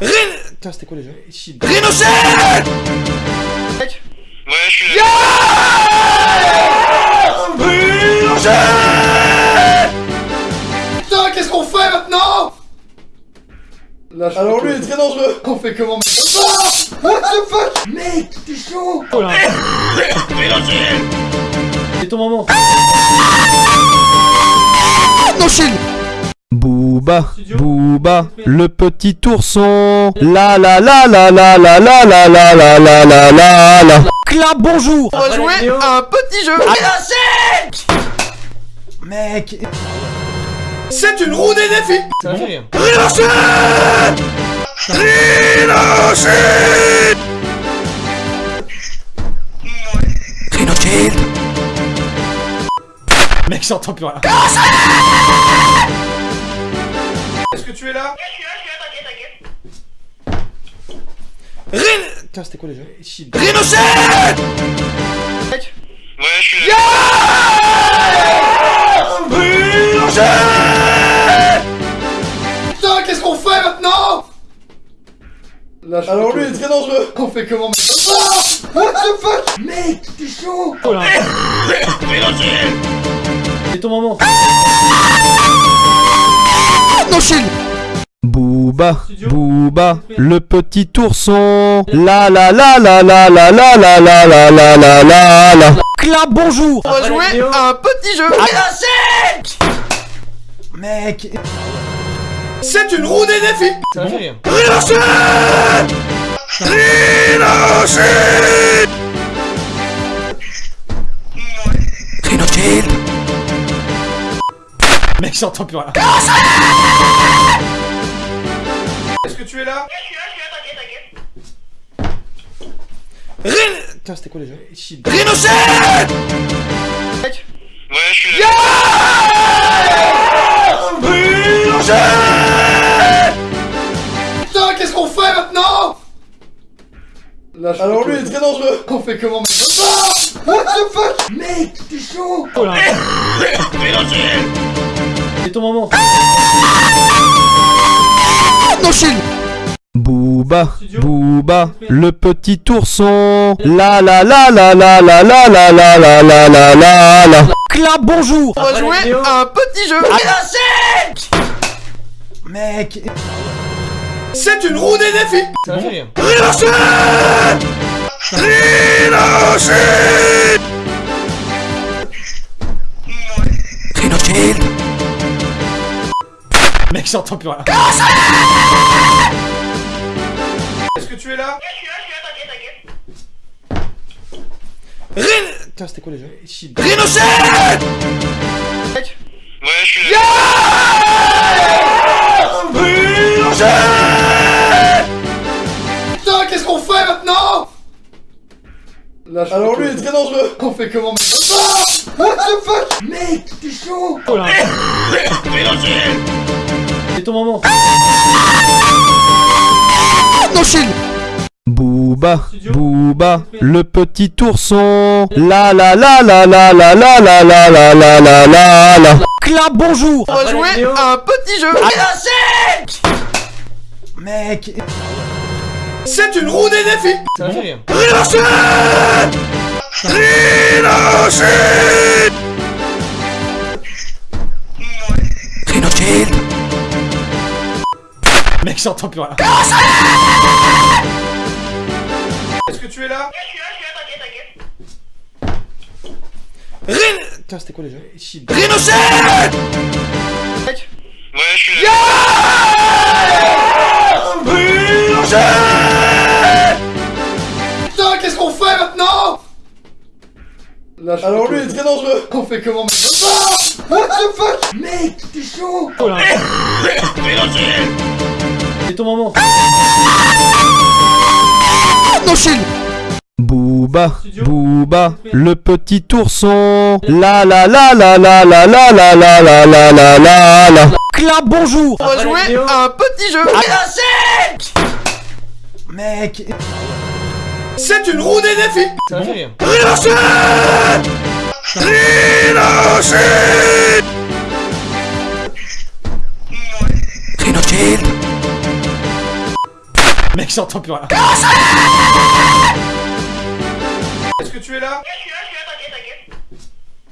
S3: Rin... Putain c'était quoi déjà
S4: Ouais, je suis là.
S2: Putain, qu'est-ce qu'on fait maintenant Lâche
S3: Alors lui il est très dangereux
S2: On fait comment mec Ah What the fuck Mec, t'es chaud
S3: C'est ton moment
S1: Booba, Booba, le petit ourson. La la la la la la la la la la la la la la. Clap, bonjour.
S3: On va jouer à un petit jeu Mec
S2: C'est une roue des défis
S3: Ça fait Mec j'entends plus rien
S2: Est-ce que tu es là
S4: Je suis là, je suis là, t'inquiète, t'inquiète.
S3: Rin... Putain c'était quoi déjà
S4: Ouais, je suis là.
S2: Putain, qu'est-ce qu'on fait maintenant Lâche
S3: Alors lui, il est très dangereux.
S2: On fait comment What the fuck Mec, t'es chaud
S3: C'est ton moment.
S1: Non, Booba, Booba, le petit ourson. La la la la la la la la la la la la la la. Clap, bonjour
S3: On va jouer à un petit jeu. Mec.
S2: C'est une roue des défis
S3: Ça m'a fait rire. Mec, j'entends plus rien.
S2: Est-ce que tu es là
S4: Je suis là, je suis là, t'inquiète, t'inquiète.
S3: Rin... Putain, c'était quoi déjà
S4: Ouais, je suis là.
S2: Putain, qu'est-ce qu'on fait maintenant Lâche
S3: Alors lui, il est très dangereux.
S2: On fait comment maintenant What the fuck Mec, t'es chaud
S3: C'est ton moment.
S1: Non, Booba, Booba, le petit ourson. La la la la la la la la la la la la la la. Clap, bonjour
S3: On va jouer à un petit jeu. Mec.
S2: C'est une roue des défis
S3: m'a fait rire. Mec, j'entends plus rien.
S2: Est-ce que tu es là
S4: Ouais, je suis là, je suis là, t'inquiète, t'inquiète.
S3: Rin... Putain, c'était quoi déjà
S4: Ouais, je suis là.
S2: Putain, qu'est-ce qu'on fait maintenant Lâche
S3: Alors lui, il est très dangereux.
S2: On fait comment maintenant Ah What the fuck Mec, t'es chaud
S3: C'est ton moment.
S1: Non, Booba, Booba, le petit ourson. La la la la la la la la la la la la la la. Clap, bonjour
S3: On va jouer à un petit jeu. Mec.
S2: C'est une roue des défis
S3: Ça m'a Mec, j'entends plus rien.
S2: Est-ce que tu es là
S4: Ouais, je suis là, je suis là, t'inquiète, t'inquiète.
S3: Rin... Putain, c'était quoi déjà
S4: Ouais, je suis là.
S2: Putain, qu'est-ce qu'on fait maintenant Lâche
S3: Alors lui, il est très dangereux.
S2: On fait comment maintenant Ah What the fuck Mec, t'es chaud
S3: C'est ton moment.
S1: Non, Booba, Booba, le petit ourson. La la la la la la la la la la la la la la. Clap, bonjour
S3: On va jouer à un petit jeu. Mec.
S2: C'est une roue des défis
S3: m'a fait rire. Mec, j'entends plus rien.
S2: Est-ce que tu es là
S4: Ouais, je suis là, je suis là, t'inquiète,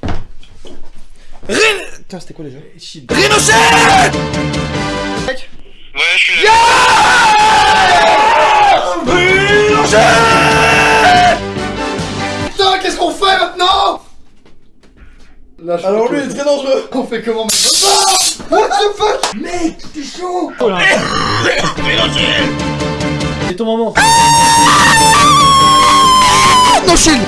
S4: t'inquiète.
S3: Rin... Putain, c'était quoi déjà
S4: Ouais, je suis là.
S2: Putain, qu'est-ce qu'on fait maintenant Lâche
S3: Alors lui, il est très dangereux.
S2: On fait comment maintenant What the fuck Mec, t'es chaud
S3: C'est ton moment.
S1: Non, Chine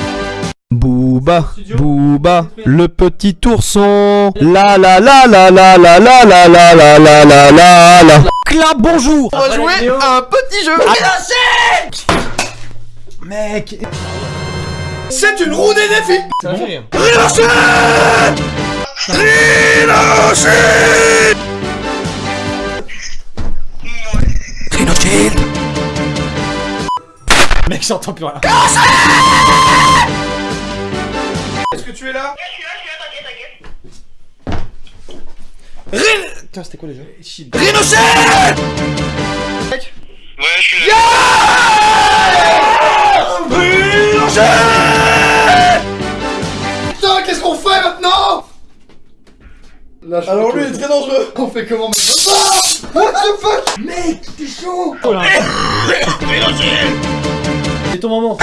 S1: Booba, Booba, le petit ourson. La la la la la la la la la la la la la la. Clap, bonjour
S3: On va jouer à un petit jeu. Mec.
S2: C'est une roue des défis
S3: Ça fait rire. Mec, j'entends plus rien.
S2: Est-ce que tu
S3: es là T'inquiète Rin... Tiens, c'était quoi déjà eh, Rhinochet
S4: Ouais, je suis là.
S2: Yeah Putain, qu'est-ce qu'on fait maintenant
S3: Alors lui, il est très dangereux.
S2: On fait comment maintenant What the fuck Mec, t'es chaud oh Rhinochet
S3: c'est ton moment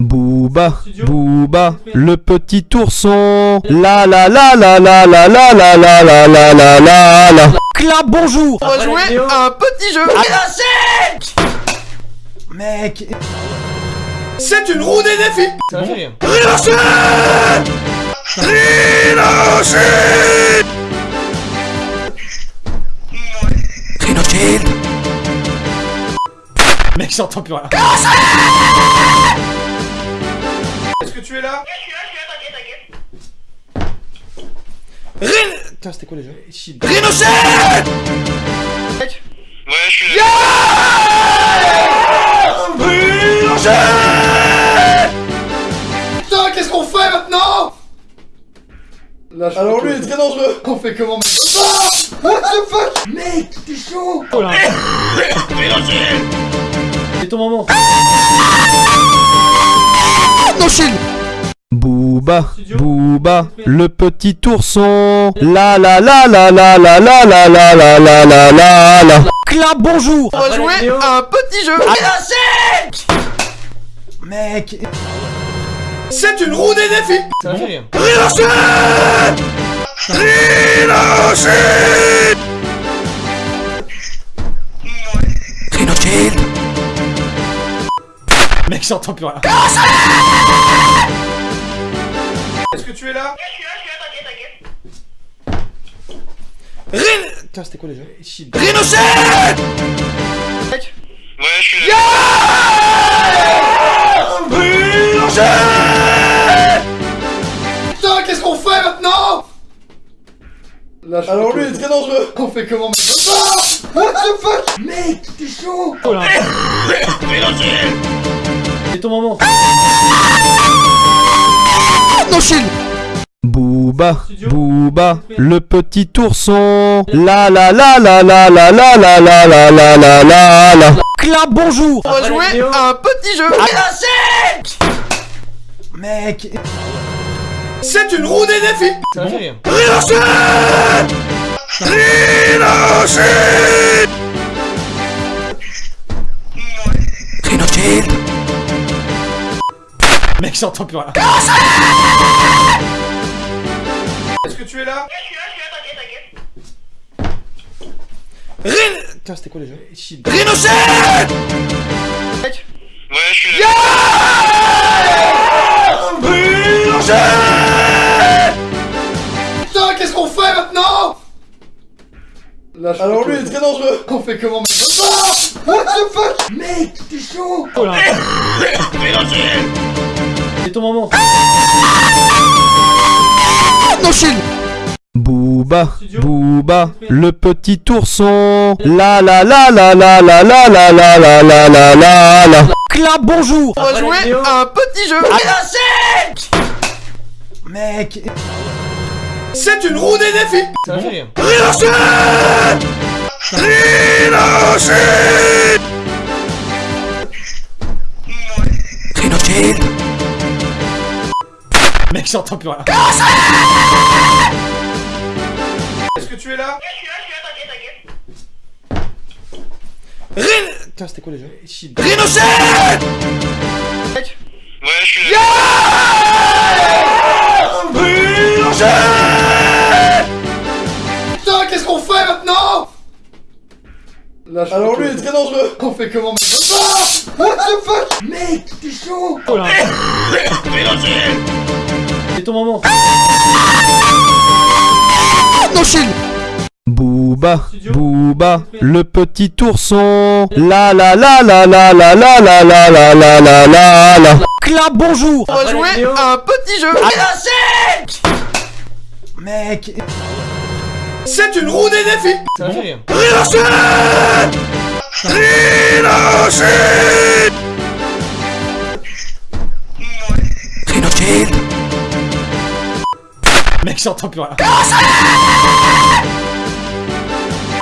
S1: Booba, Booba, le petit ourson. La la la la la la la la la la la la la la. Clap, bonjour.
S3: On va jouer à un petit jeu Mec
S2: C'est une roue des défis
S3: Ça va Mec, j'entends plus rien.
S2: Est-ce que tu es là
S4: Je suis là, je suis là, t'inquiète, t'inquiète.
S3: Putain, c'était quoi déjà
S4: Ouais, je suis là.
S2: Putain, qu'est-ce qu'on fait maintenant Là, je
S3: Alors lui, il est très dangereux.
S2: On fait comment What the fuck Mec, t'es chaud [LAUGHS]
S3: C'est ton moment
S1: Booba, Booba, le petit ourson. La la la la la la la la la la la la la la. Clap, bonjour.
S3: On va jouer à un petit jeu Mec
S2: C'est une roue des défis
S3: Ça va faire Mec, j'entends plus rien
S2: Est-ce que tu es là
S4: Je suis là, je suis là, t'inquiète, t'inquiète.
S3: Putain, c'était quoi déjà
S4: Ouais, je suis là.
S2: Putain, qu'est-ce qu'on fait maintenant Là,
S3: Alors lui, il est très dangereux
S2: On fait comment maintenant What the fuck Mec, t'es chaud
S3: C'est ton moment
S1: Booba, Booba, le petit ourson. La la la la la la la la la la la la la la. Clap, bonjour.
S3: On va jouer à un petit jeu Mec
S2: C'est une roue des défis
S3: Ça va faire Mec, j'entends plus rien.
S2: Est-ce que tu es là
S4: Je suis là, je suis là, t'inquiète, t'inquiète.
S3: Putain, c'était quoi déjà
S4: Ouais, je suis là.
S2: Putain, qu'est-ce qu'on fait maintenant Là, je
S3: Alors lui, il est très dangereux.
S2: On fait comment maintenant What the fuck Mec, t'es chaud
S3: C'est ton moment
S1: Booba, Booba, le petit ourson. La la la la la la la la la la la la la la. Clap, bonjour.
S3: On va jouer à un petit jeu Mec
S2: C'est une roue des défis
S3: Ça va [LAUGHS] Mec, j'entends plus rien.
S2: Est-ce que tu es là
S4: Je suis là, je suis là, t'inquiète, t'inquiète.
S3: Putain, c'était quoi déjà
S4: Ouais, je suis là.
S2: Putain, qu'est-ce qu'on fait maintenant Là, je
S3: Alors lui, il est très dangereux.
S2: On fait comment maintenant What the fuck Mec, t'es chaud
S3: C'est ton moment
S1: Booba, Booba, le petit ourson. La la la la la la la la la la la la la la. Clap, bonjour.
S3: On va jouer à un petit jeu Mec
S2: C'est une roue des défis
S3: Ça va faire j'entends plus rien.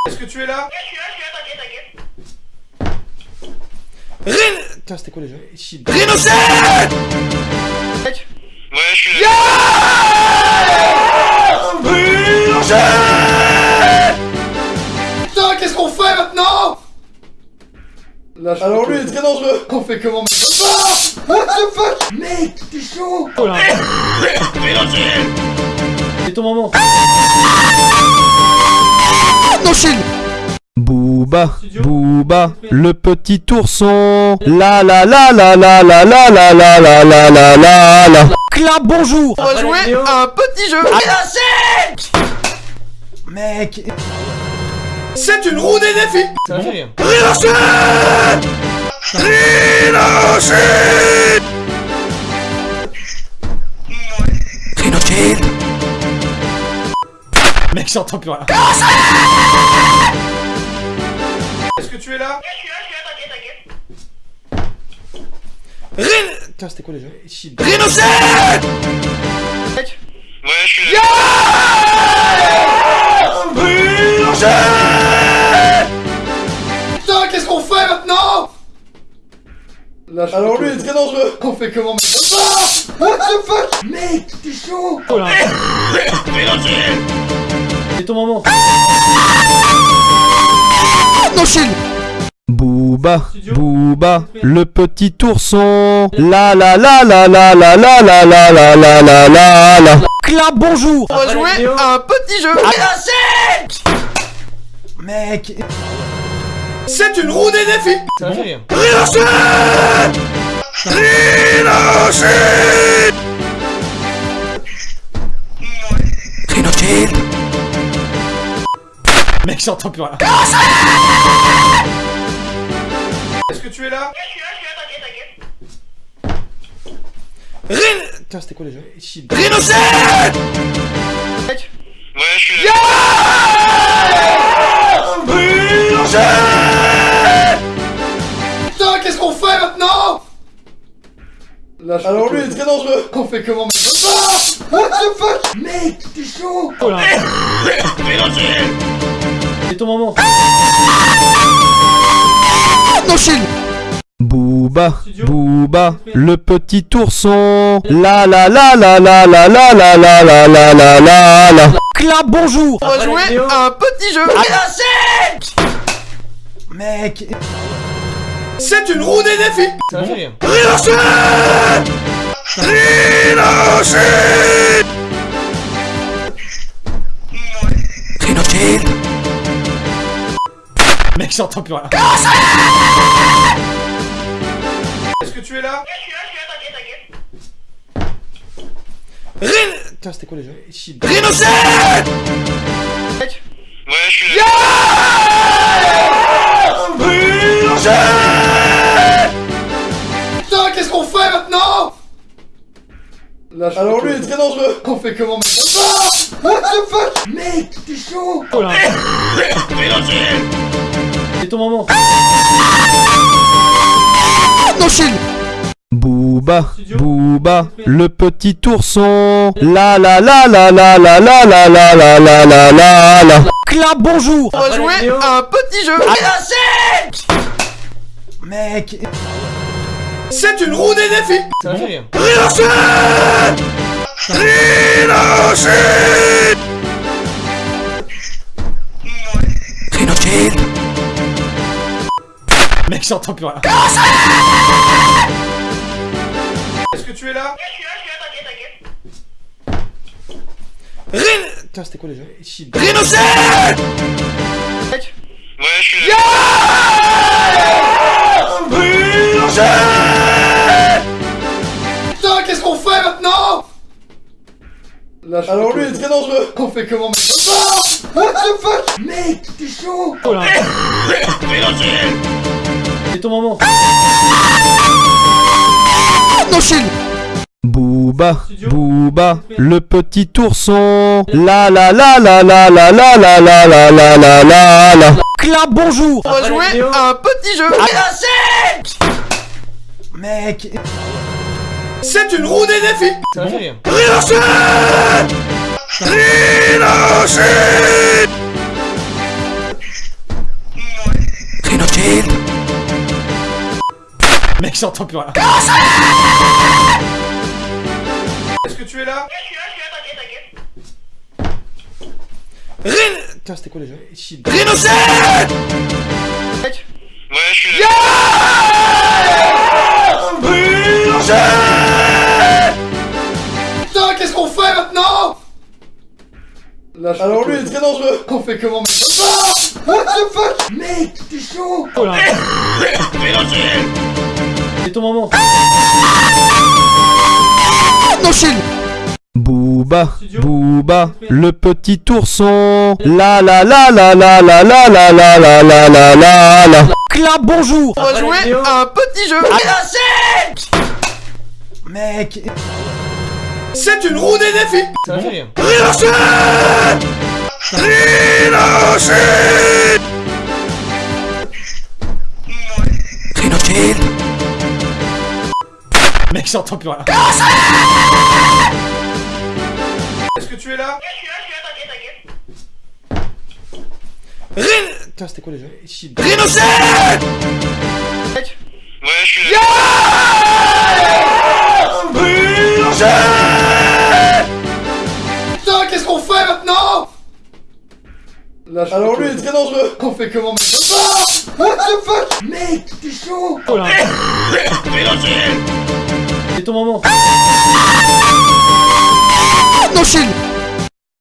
S2: Est-ce que tu es là
S4: Je suis là, je suis là, t'inquiète, t'inquiète.
S3: Rhin... Putain, c'était quoi déjà Rhinocéros
S4: Ouais, je suis là.
S2: Putain, qu'est-ce qu'on fait maintenant Là, je
S3: Alors lui, il est très dangereux
S2: On fait comment maintenant What the fuck? Mec, t'es chaud
S3: Oh là C'est ton moment
S1: Non, Booba, Booba, le petit ourson. La la la la la la la la la la la la la la. Clap, bonjour
S3: On va jouer à un petit jeu Mec
S2: C'est une roue des défis
S3: m'a fait rire. Mec, j'entends plus rien.
S2: Est-ce que tu es là
S4: Je suis là, je suis là, t'inquiète, t'inquiète.
S3: Rhin... Putain, c'était quoi déjà Rhinocéros
S4: Ouais, je suis là.
S2: Putain, qu'est-ce qu'on fait maintenant Là, je
S3: Alors lui, il est très dangereux [LAUGHS]
S2: On fait comment maintenant Ah What the fuck Mec, t'es chaud
S3: Oh là C'est ton moment
S1: Non, Chine Booba, Booba, le petit ourson. La la la la la la la la la la la la la la. Clap, bonjour
S3: On va jouer à un petit jeu Mec
S2: C'est une roue des défis
S3: Ça m'a Mec, j'entends plus rien.
S2: Est-ce que tu es là
S4: Je suis là, je suis là, t'inquiète, t'inquiète.
S3: Rhin... Putain, c'était quoi déjà Rhinocéros
S4: Ouais, je suis là.
S2: Putain, qu'est-ce qu'on fait maintenant Là, je
S3: Alors lui, il est très dangereux
S2: On fait comment maintenant Ah What the fuck Mec, t'es chaud
S3: Oh là C'est ton moment
S1: Non, Chine Booba, Booba, le petit ourson. La la la la la la la la la la la la la la. Clap, bonjour
S3: On va jouer à un petit jeu Mec
S2: C'est une roue des défis
S3: m'a fait rire. Mec, j'entends plus rien.
S2: Est-ce que tu es là
S4: Je suis là, je suis là, t'inquiète, t'inquiète.
S3: Rhin... Putain, c'était quoi déjà Rhinocéros
S4: Ouais, je suis là.
S2: Putain, qu'est-ce qu'on fait maintenant Là, je
S3: Alors lui, il est très dangereux
S2: On fait comment maintenant What the fuck Mec, t'es chaud
S3: Oh là C'est ton moment
S1: Non, Chine Booba, Booba, le petit ourson. La la la la la la la la la la la la la la. Clap, bonjour
S3: On va jouer à un petit jeu Mec
S2: C'est une roue des défis
S3: m'a fait rire. [LAUGHS] Mec, j'entends plus rien.
S2: Est-ce que tu es là
S4: Je suis là, je suis là, t'inquiète, t'inquiète.
S3: Rhin... Putain, c'était quoi déjà Rhinocéros
S4: Ouais, je suis là.
S2: Putain, qu'est-ce qu'on fait maintenant Là, je
S3: Alors lui, il est très dangereux.
S2: On fait comment maintenant What the fuck Mec, t'es chaud
S3: Oh là C'est ton moment
S1: Non, Chine Booba, Booba, le petit ourson. La la la la la la la la la la la la la la. Clap, bonjour
S3: On va jouer à un petit jeu Mec
S2: C'est une roue des défis
S3: Ça m'a [LAUGHS]
S1: Mec, j'entends plus rien.
S2: Est-ce que tu es là
S4: Je suis là, je suis là, t'inquiète, t'inquiète.
S3: Rhin...
S1: Putain, c'était quoi déjà
S3: Rhinoshield
S4: Ouais, je suis là.
S2: Putain, qu'est-ce qu'on fait maintenant Là, je
S3: Alors lui il est très dangereux
S2: On fait comment mec Ah What the fuck Mec, t'es chaud
S1: Oh là C'est ton moment Booba, Booba, le petit ourson. La la la la la la la la la la la la la la. Clap, bonjour.
S3: On va jouer à un petit jeu
S1: Mec.
S2: C'est une roue des défis
S1: Ça fait
S3: Rhinoshield [LAUGHS]
S1: Mec, j'entends plus rien.
S2: Est-ce que tu es là
S4: Je suis là, je suis là, t'inquiète, t'inquiète.
S3: Rhin...
S1: Putain, c'était quoi déjà
S3: Rhinoshield
S4: Ouais, je suis là.
S2: Putain, qu'est-ce qu'on fait maintenant Là, je
S3: Alors lui il est très dangereux. [LAUGHS]
S2: On fait comment mec Ah What the fuck? Mec, t'es chaud.
S1: Oh là c'est ton moment.
S3: Ah non, shield